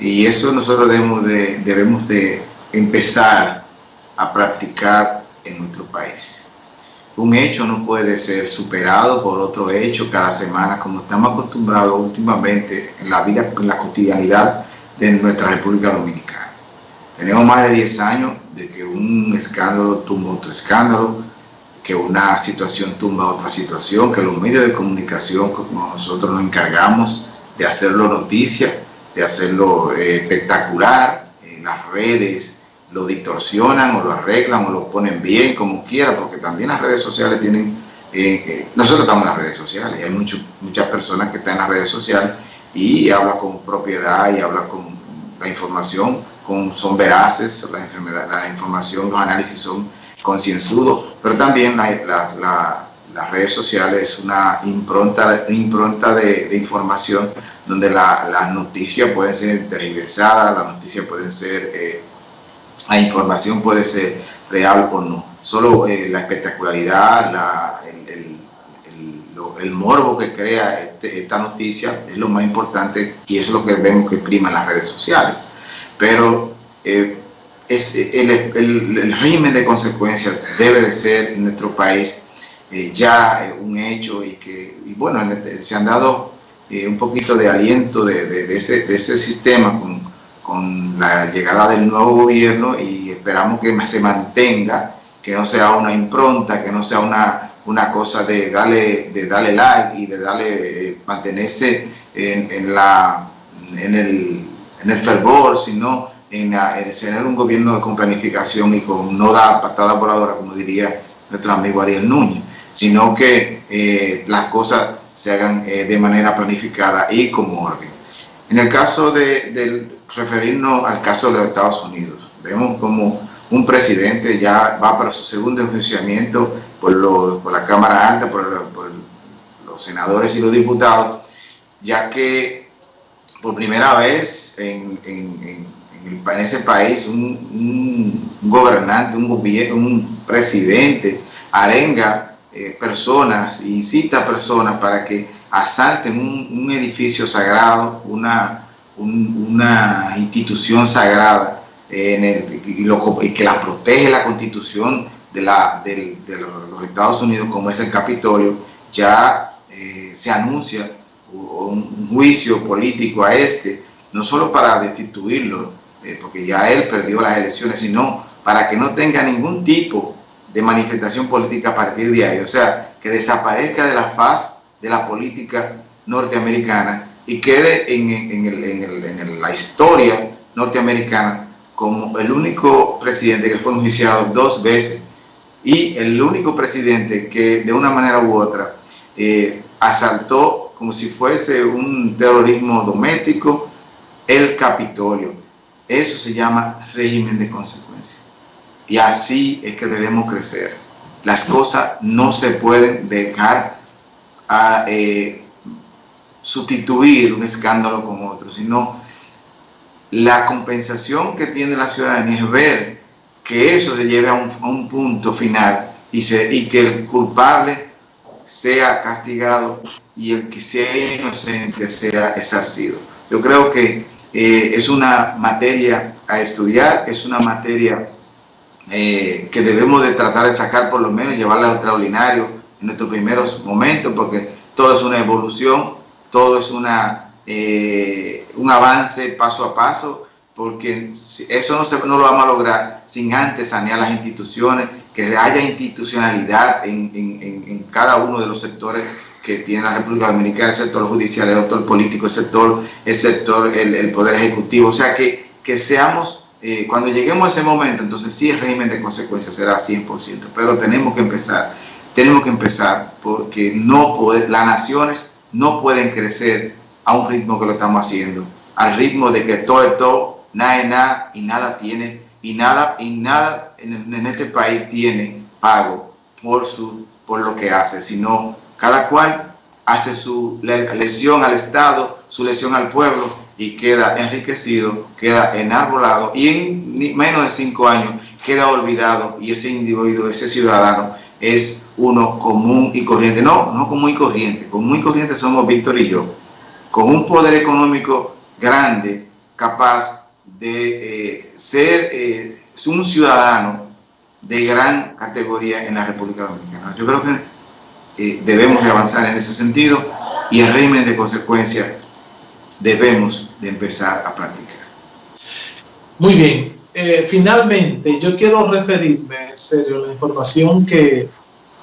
Y eso nosotros debemos de, debemos de empezar a practicar en nuestro país. Un hecho no puede ser superado por otro hecho cada semana, como estamos acostumbrados últimamente en la vida, en la cotidianidad de nuestra República Dominicana. Tenemos más de 10 años de que un escándalo tumba otro escándalo, que una situación tumba otra situación, que los medios de comunicación, como nosotros nos encargamos de hacerlo noticia, de hacerlo eh, espectacular, en las redes, lo distorsionan o lo arreglan o lo ponen bien, como quiera, porque también las redes sociales tienen, eh, eh, nosotros estamos en las redes sociales, hay muchas personas que están en las redes sociales y hablan con propiedad y hablan con la información, con, son veraces, la, enfermedad, la información, los análisis son concienzudos, pero también las redes sociales es una impronta, impronta de, información donde las noticias pueden ser tergiversadas, las noticias pueden ser eh, la información puede ser real o no. Solo eh, la espectacularidad, el, morbo que crea este, esta noticia es lo más importante y es lo que vemos que prima en las redes sociales. Pero eh, el, régimen de consecuencias debe de ser en nuestro país ya un hecho y que, bueno, este, se han dado un poquito de aliento de, de, ese, de ese sistema con con la llegada del nuevo gobierno y esperamos que se mantenga, que no sea una impronta, que no sea una, una cosa de darle, de darle like y de darle, eh, mantenerse en, la, en, el, en el fervor, sino en, tener un gobierno con planificación y con no da patada voladora, como diría nuestro amigo Ariel Núñez, sino que eh, las cosas se hagan eh, de manera planificada y con orden. En el caso de, referirnos al caso de los Estados Unidos. Vemos como un presidente ya va para su segundo enjuiciamiento por, la Cámara Alta, por, los senadores y los diputados, ya que por primera vez en, ese país un, gobernante, un, un presidente arenga eh, personas, incita a personas para que asalten un, edificio sagrado, una, una institución sagrada el, y, que la protege la constitución de, la, de, los Estados Unidos como es el Capitolio, ya eh, se anuncia un juicio político a este, no solo para destituirlo, eh, porque ya él perdió las elecciones, sino para que no tenga ningún tipo de manifestación política a partir de ahí, o sea, que desaparezca de la faz de la política norteamericana y quede en, la historia norteamericana como el único presidente que fue enjuiciado dos veces y el único presidente que de una manera u otra eh, asaltó como si fuese un terrorismo doméstico el Capitolio. Eso se llama régimen de consecuencia. Y así es que debemos crecer. Las cosas no se pueden dejar a, eh, sustituir un escándalo con otro, sino la compensación que tiene la ciudadanía es ver que eso se lleve a un, punto final y, se, y que el culpable sea castigado y el que sea inocente sea esarcido. Yo creo que eh, es una materia a estudiar, es una materia eh, que debemos de tratar de sacar por lo menos, llevarla a extraordinario en nuestros primeros momentos, porque todo es una evolución todo es una, eh, un avance paso a paso, porque eso no, se, no lo vamos a lograr sin antes sanear las instituciones, que haya institucionalidad en, en, cada uno de los sectores que tiene la República Dominicana, el sector judicial, el sector político, el sector, el, sector el, Poder Ejecutivo, o sea, que, que seamos, eh, cuando lleguemos a ese momento, entonces sí el régimen de consecuencias será 100%, pero tenemos que empezar, tenemos que empezar porque no poder, las naciones no pueden crecer a un ritmo que lo estamos haciendo, al ritmo de que todo es todo, nada es nada y nada tiene, y nada, y nada en, este país tiene pago por, su, por lo que hace, sino cada cual hace su lesión al Estado, su lesión al pueblo y queda enriquecido, queda enarbolado y en menos de cinco años queda olvidado y ese individuo, ese ciudadano es uno común y corriente. No, no común y corriente. Común y corriente somos Víctor y yo. Con un poder económico grande, capaz de eh, ser eh, un ciudadano de gran categoría en la República Dominicana. Yo creo que eh, debemos de avanzar en ese sentido y el régimen de consecuencia debemos de empezar a practicar. Muy bien. finalmente, yo quiero referirme, en serio, a la información que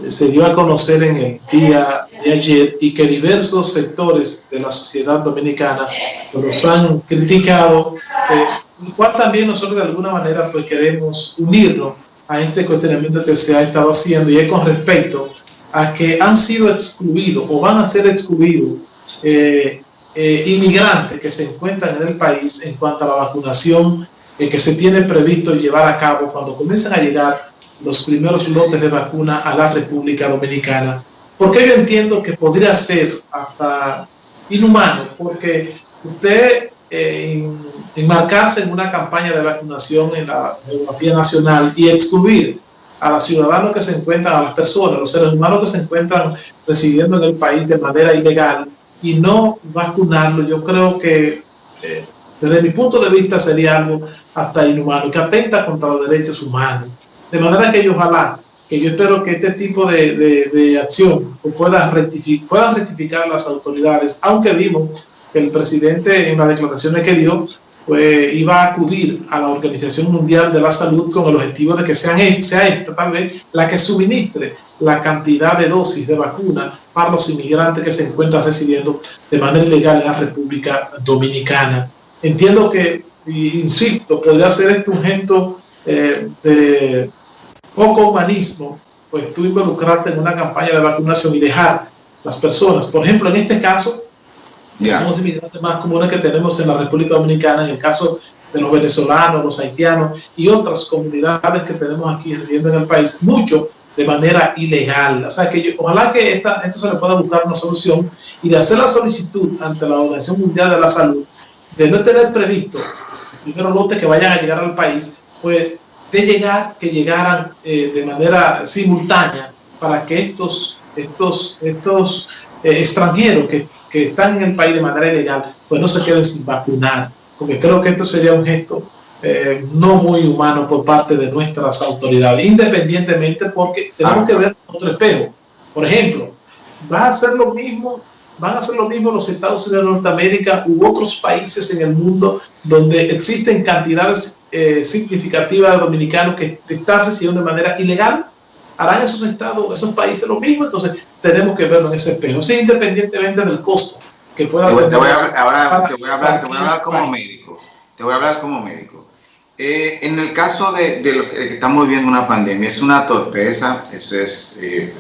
se dio a conocer en el día de ayer y que diversos sectores de la sociedad dominicana los han criticado, eh, igual también nosotros de alguna manera pues queremos unirnos a este cuestionamiento que se ha estado haciendo y es con respecto a que han sido excluidos o van a ser excluidos eh, eh, inmigrantes que se encuentran en el país en cuanto a la vacunación que se tiene previsto llevar a cabo cuando comiencen a llegar los primeros lotes de vacuna a la República Dominicana. Porque yo entiendo que podría ser hasta inhumano, porque usted eh, enmarcarse en una campaña de vacunación en la geografía nacional y excluir a los ciudadanos que se encuentran, a las personas, los seres humanos que se encuentran residiendo en el país de manera ilegal y no vacunarlo, yo creo que eh, desde mi punto de vista sería algo hasta inhumano, que atenta contra los derechos humanos. De manera que yo ojalá, que yo espero que este tipo de, de, acción pueda rectificar, puedan rectificar las autoridades, aunque vimos que el presidente en las declaraciones que dio, pues iba a acudir a la Organización Mundial de la Salud con el objetivo de que sean, sea esta tal vez la que suministre la cantidad de dosis de vacuna para los inmigrantes que se encuentran residiendo de manera ilegal en la República Dominicana. Entiendo que, insisto, podría ser esto un gesto eh, de poco humanismo, pues tú involucrarte en una campaña de vacunación y dejar las personas, por ejemplo, en este caso, que son los inmigrantes más comunes que tenemos en la República Dominicana, en el caso de los venezolanos, los haitianos y otras comunidades que tenemos aquí residiendo en el país, mucho de manera ilegal. O sea, que ojalá que esta, esto se le pueda buscar una solución y de hacer la solicitud ante la Organización Mundial de la Salud de no tener previsto primero lotes que vayan a llegar al país, pues de llegar, que llegaran eh, de manera simultánea para que estos, estos, estos eh, extranjeros que, que, están en el país de manera ilegal, pues no se queden sin vacunar, porque creo que esto sería un gesto eh, no muy humano por parte de nuestras autoridades, independientemente porque tenemos que ver otro espejo. Por ejemplo, va a ser lo mismo van a hacer lo mismo los Estados Unidos de Norteamérica u otros países en el mundo donde existen cantidades eh, significativas de dominicanos que están residiendo de manera ilegal. ¿Harán esos estados, esos países lo mismo? Entonces tenemos que verlo en ese espejo, sí, independientemente del costo que pueda te, te voy a, ahora te voy a hablar, te voy a hablar como médico. Te voy a hablar como médico. Eh, en el caso de, de, lo que, estamos viviendo una pandemia, es una torpeza, eso es eh,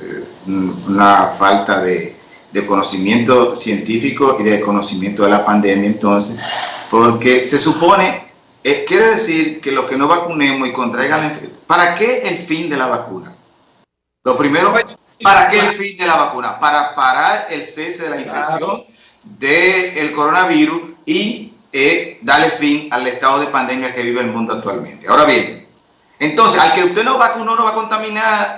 una falta de, de conocimiento científico y de conocimiento de la pandemia entonces, porque se supone, eh, quiere decir que los que no vacunemos y contraigan la enfermedad, ¿para qué el fin de la vacuna? Lo primero, ¿para qué el fin de la vacuna? Para parar el cese de la infección del coronavirus y eh, darle fin al estado de pandemia que vive el mundo actualmente. Ahora bien, entonces, al que usted no vacunó, no va a contaminar,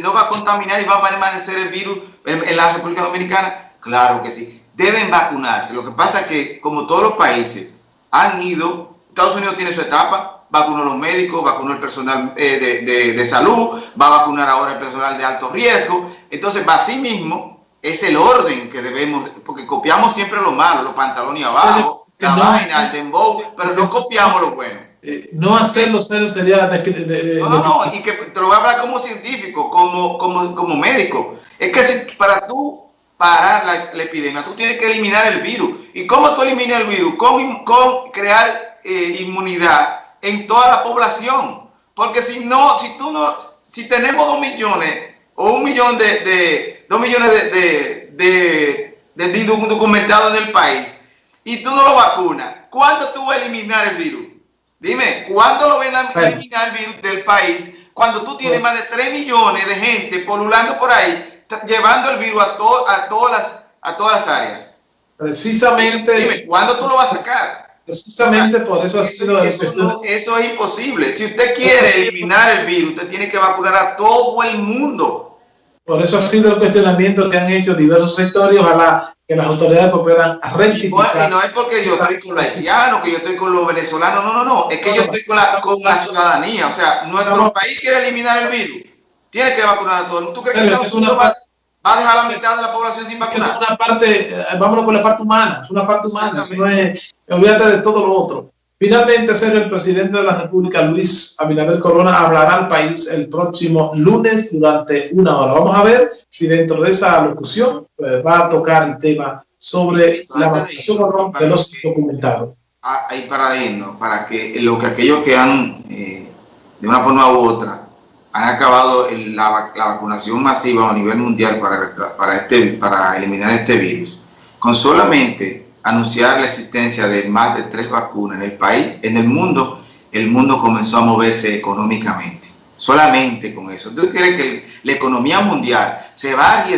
no va a contaminar y va a permanecer el virus en, la República Dominicana. Claro que sí. Deben vacunarse. Lo que pasa es que, como todos los países han ido, Estados Unidos tiene su etapa, vacunó a los médicos, vacunó el personal eh, de, salud, va a vacunar ahora el personal de alto riesgo. Entonces, así mismo, es el orden que debemos, porque copiamos siempre lo malo, los pantalones abajo, la vaina, el dembow, pero no copiamos lo bueno. Eh, no hacerlo serio sería... De, no, no, no, y que te lo voy a hablar como científico, como, como, como médico. Es que si, para tú parar la, epidemia, tú tienes que eliminar el virus. ¿Y cómo tú eliminas el virus? Con, con crear eh, inmunidad en toda la población. Porque si no, si tú no, si tenemos dos millones o un millón de, de dos millones de, de, de, de documentados en el país y tú no lo vacunas, ¿cuándo tú vas a eliminar el virus? Dime, ¿cuándo lo ven a eliminar el virus del país? Cuando tú tienes más de 3 millones de gente polulando por ahí, llevando el virus a, a, todas, las, a todas las áreas. Precisamente. Dime, ¿cuándo tú lo vas a sacar? Precisamente por eso ha sido... Eso, eso es imposible. Si usted quiere eliminar el virus, usted tiene que vacunar a todo el mundo. Por eso ha sido el cuestionamiento que han hecho diversos sectores. Ojalá que las autoridades cooperan a rectificar. Y no, es porque yo estoy con los haitianos, que yo estoy con los venezolanos, no, no, no, es que yo estoy con la, con la ciudadanía, o sea, nuestro país quiere eliminar el virus, tiene que vacunar a todo el mundo. ¿Tú crees que es una va, va, a dejar a la mitad de la población sin vacunar? Es una parte, eh, vámonos por la parte humana, es una parte humana, no es, olvídate de todo lo otro. Finalmente, ser el presidente de la República, Luis Abinader Corona, hablará al país el próximo lunes durante una hora. Vamos a ver si dentro de esa locución pues, va a tocar el tema sobre la vacunación de los documentados. Ahí para irnos, para que lo que aquellos que han, eh, de una forma u otra, han acabado la, la, vacunación masiva a nivel mundial para, para, este, para eliminar este virus, con solamente anunciar la existencia de más de tres vacunas en el país, en el mundo, el mundo comenzó a moverse económicamente. Solamente con eso. ¿Tú crees que la economía mundial se va a arriesgar?